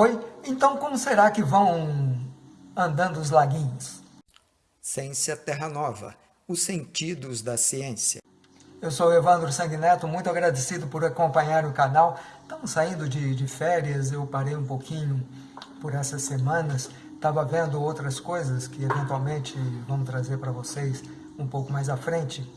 Oi, então como será que vão andando os laguinhos? Ciência Terra Nova, os sentidos da ciência. Eu sou Evandro Sanguineto, muito agradecido por acompanhar o canal. Estamos saindo de, de férias, eu parei um pouquinho por essas semanas. Estava vendo outras coisas que eventualmente vamos trazer para vocês um pouco mais à frente.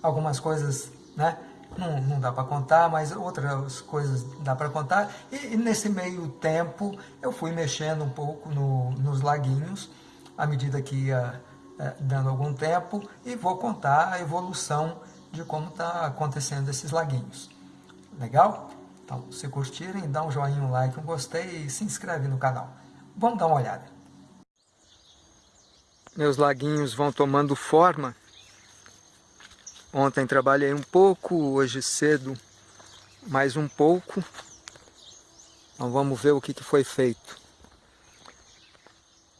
Algumas coisas, né? Não, não dá para contar, mas outras coisas dá para contar. E, e, nesse meio tempo eu fui mexendo um pouco no, nos laguinhos, à medida que ia é, dando algum tempo, e vou contar a evolução de como está acontecendo esses laguinhos. Legal? Então, se curtirem, dá um joinha, um like, um gostei e se inscreve no canal. Vamos dar uma olhada. Meus laguinhos vão tomando forma Ontem trabalhei um pouco, hoje cedo mais um pouco. Então vamos ver o que, que foi feito.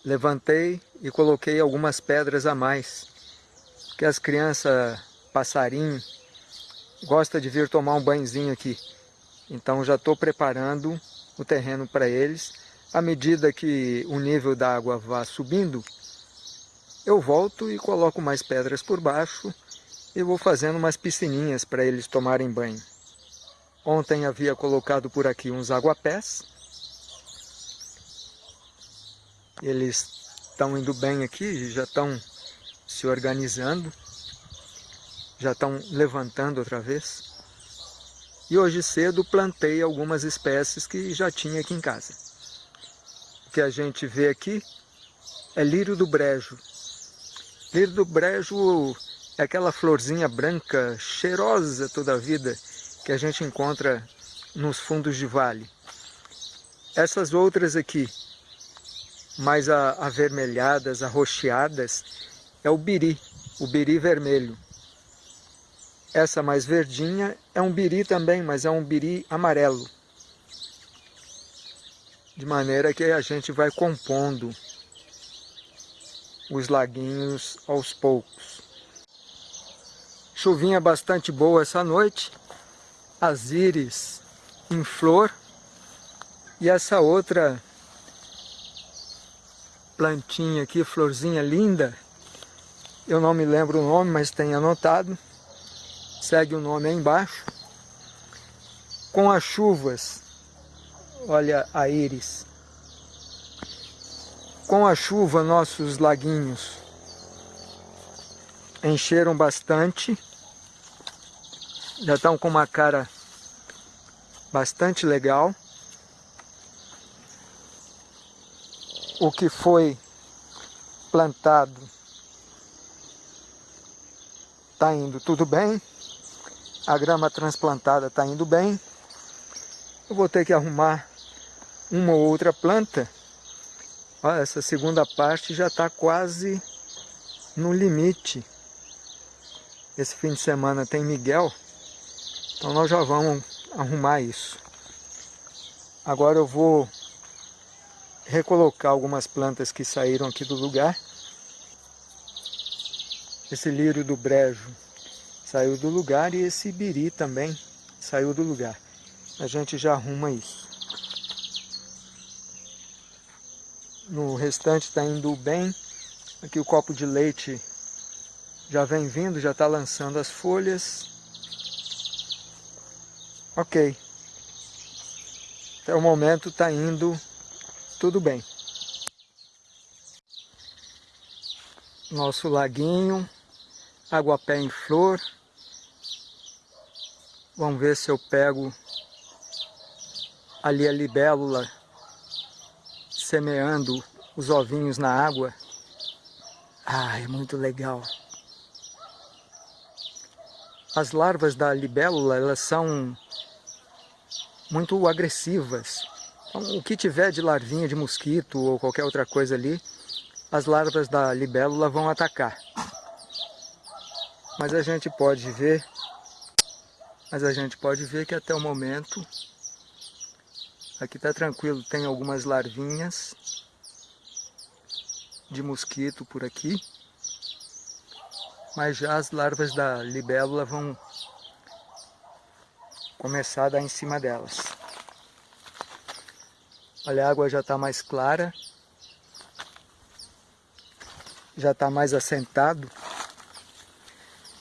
Levantei e coloquei algumas pedras a mais. Que as crianças, passarinho, gosta de vir tomar um banhozinho aqui. Então já estou preparando o terreno para eles. À medida que o nível da água vá subindo, eu volto e coloco mais pedras por baixo e vou fazendo umas piscininhas para eles tomarem banho. Ontem havia colocado por aqui uns aguapés. Eles estão indo bem aqui, já estão se organizando, já estão levantando outra vez. E hoje cedo plantei algumas espécies que já tinha aqui em casa. O que a gente vê aqui é lírio do brejo. Lírio do brejo é aquela florzinha branca, cheirosa toda a vida, que a gente encontra nos fundos de vale. Essas outras aqui, mais avermelhadas, arroxeadas, é o biri, o biri vermelho. Essa mais verdinha é um biri também, mas é um biri amarelo. De maneira que a gente vai compondo os laguinhos aos poucos. Chuvinha bastante boa essa noite. As íris em flor. E essa outra plantinha aqui, florzinha linda. Eu não me lembro o nome, mas tem anotado. Segue o nome aí embaixo. Com as chuvas, olha a íris. Com a chuva, nossos laguinhos encheram bastante já estão com uma cara bastante legal. O que foi plantado está indo tudo bem. A grama transplantada está indo bem. Eu vou ter que arrumar uma ou outra planta. Olha, essa segunda parte já está quase no limite. Esse fim de semana tem Miguel. Então nós já vamos arrumar isso. Agora eu vou recolocar algumas plantas que saíram aqui do lugar. Esse lírio do brejo saiu do lugar e esse biri também saiu do lugar. A gente já arruma isso. No restante está indo bem. Aqui o copo de leite já vem vindo, já está lançando as folhas. Ok. Até o momento está indo tudo bem. Nosso laguinho, aguapé em flor. Vamos ver se eu pego ali a libélula semeando os ovinhos na água. Ah, é muito legal. As larvas da libélula, elas são muito agressivas. Então, o que tiver de larvinha de mosquito ou qualquer outra coisa ali, as larvas da libélula vão atacar. Mas a gente pode ver, mas a gente pode ver que até o momento aqui está tranquilo, tem algumas larvinhas de mosquito por aqui, mas já as larvas da libélula vão começar a dar em cima delas. Olha, a água já está mais clara. Já está mais assentado.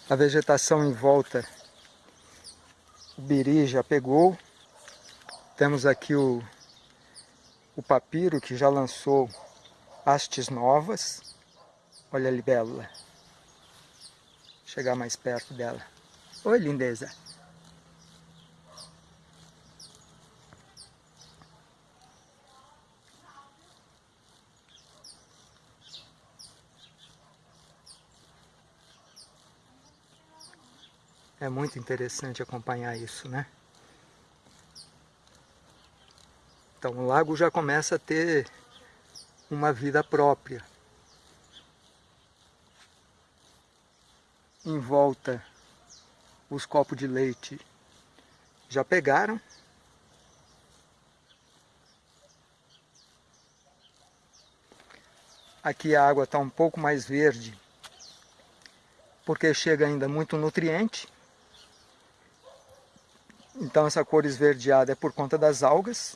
A vegetação em volta, o biri já pegou. Temos aqui o, o papiro que já lançou hastes novas. Olha a libélula. Chegar mais perto dela. Oi, lindeza. É muito interessante acompanhar isso, né? Então o lago já começa a ter uma vida própria. Em volta, os copos de leite já pegaram. Aqui a água está um pouco mais verde, porque chega ainda muito nutriente. Então essa cor esverdeada é por conta das algas.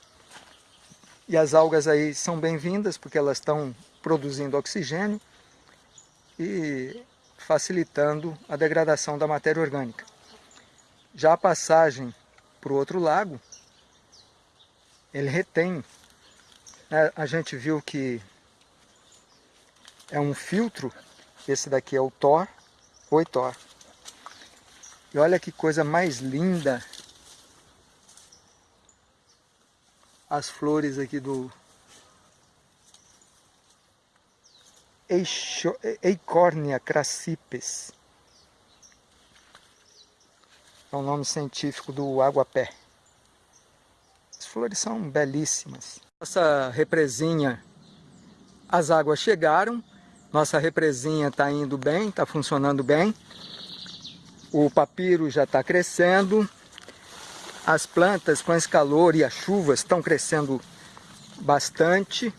E as algas aí são bem-vindas porque elas estão produzindo oxigênio e facilitando a degradação da matéria orgânica. Já a passagem para o outro lago, ele retém. Né? A gente viu que é um filtro, esse daqui é o Thor, oi Thor. E olha que coisa mais linda as flores aqui do Eichornia crassipes. É o nome científico do aguapé. As flores são belíssimas. Nossa represinha, as águas chegaram. Nossa represinha está indo bem, está funcionando bem. O papiro já está crescendo as plantas com esse calor e as chuvas estão crescendo bastante.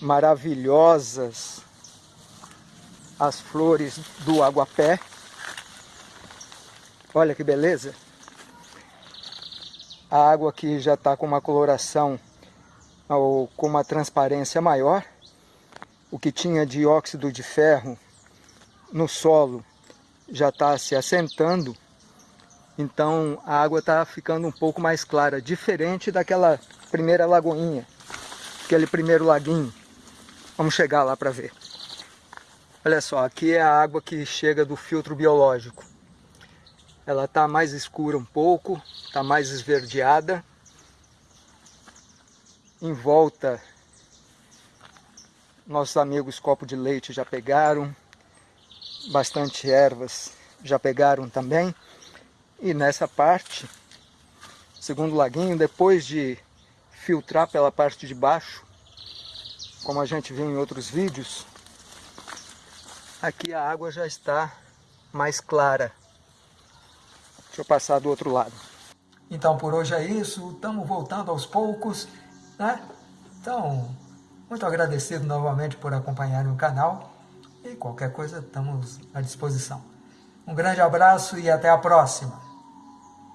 Maravilhosas as flores do aguapé. Olha que beleza. A água aqui já está com uma coloração ou com uma transparência maior. O que tinha dióxido de ferro no solo já está se assentando então a água está ficando um pouco mais clara, diferente daquela primeira lagoinha, aquele primeiro laguinho. Vamos chegar lá para ver. Olha só, aqui é a água que chega do filtro biológico. Ela está mais escura um pouco, está mais esverdeada. Em volta, nossos amigos copo de leite já pegaram, bastante ervas já pegaram também. E nessa parte, segundo laguinho, depois de filtrar pela parte de baixo, como a gente viu em outros vídeos, aqui a água já está mais clara. Deixa eu passar do outro lado. Então por hoje é isso, estamos voltando aos poucos, né? Então, muito agradecido novamente por acompanharem o canal e qualquer coisa estamos à disposição. Um grande abraço e até a próxima!